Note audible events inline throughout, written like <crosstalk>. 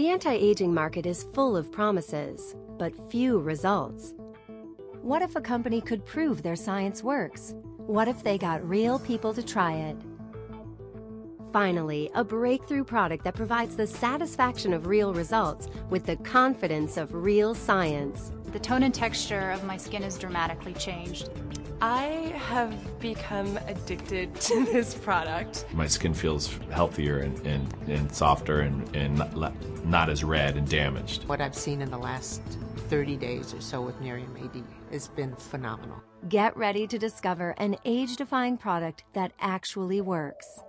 The anti-aging market is full of promises, but few results. What if a company could prove their science works? What if they got real people to try it? Finally, a breakthrough product that provides the satisfaction of real results with the confidence of real science. The tone and texture of my skin has dramatically changed. I have become addicted <laughs> to this product. My skin feels healthier and, and, and softer and, and not, not as red and damaged. What I've seen in the last 30 days or so with Nerium AD has been phenomenal. Get ready to discover an age-defying product that actually works.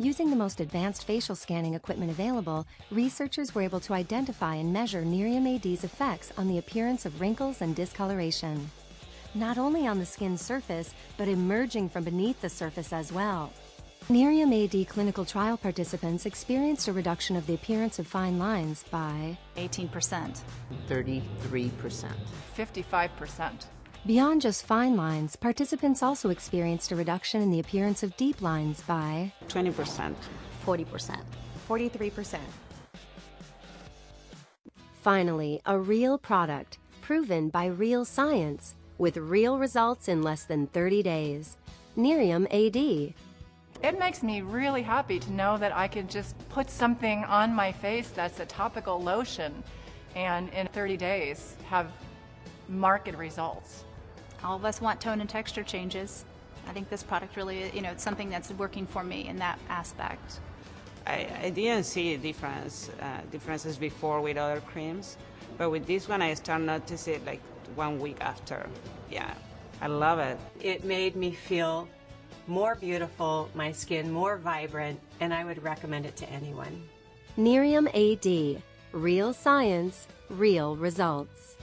Using the most advanced facial scanning equipment available, researchers were able to identify and measure Nerium AD's effects on the appearance of wrinkles and discoloration not only on the skin's surface, but emerging from beneath the surface as well. Nerium AD clinical trial participants experienced a reduction of the appearance of fine lines by 18%, 33%, 55%. Beyond just fine lines, participants also experienced a reduction in the appearance of deep lines by 20%, 40%, 43%. Finally, a real product, proven by real science, with real results in less than 30 days. Nerium AD. It makes me really happy to know that I can just put something on my face that's a topical lotion and in 30 days have market results. All of us want tone and texture changes. I think this product really, you know, it's something that's working for me in that aspect. I, I didn't see difference uh, differences before with other creams, but with this one I start noticing it like one week after. Yeah, I love it. It made me feel more beautiful, my skin more vibrant, and I would recommend it to anyone. Nerium AD. Real science, real results.